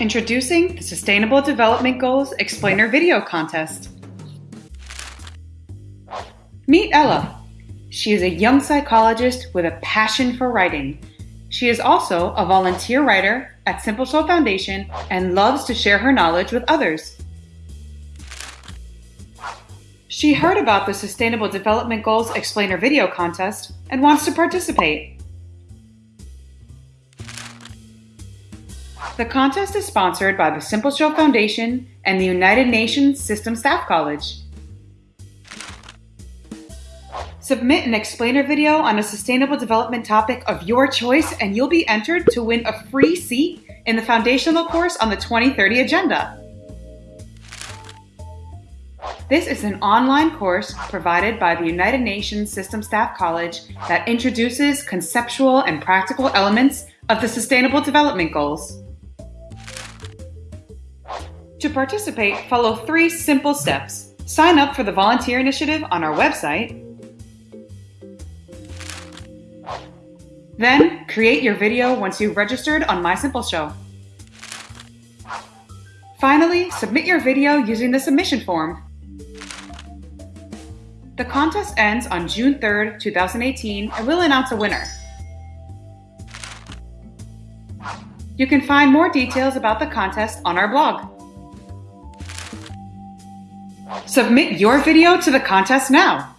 Introducing the Sustainable Development Goals Explainer Video Contest. Meet Ella. She is a young psychologist with a passion for writing. She is also a volunteer writer at Simple Show Foundation and loves to share her knowledge with others. She heard about the Sustainable Development Goals Explainer video contest and wants to participate. The contest is sponsored by the Simple Show Foundation and the United Nations System Staff College. Submit an explainer video on a sustainable development topic of your choice and you'll be entered to win a free seat in the foundational course on the 2030 agenda. This is an online course provided by the United Nations System Staff College that introduces conceptual and practical elements of the Sustainable Development Goals. To participate, follow three simple steps. Sign up for the volunteer initiative on our website. Then, create your video once you've registered on My Simple Show. Finally, submit your video using the submission form. The contest ends on June 3rd, 2018, and we'll announce a winner. You can find more details about the contest on our blog. Submit your video to the contest now.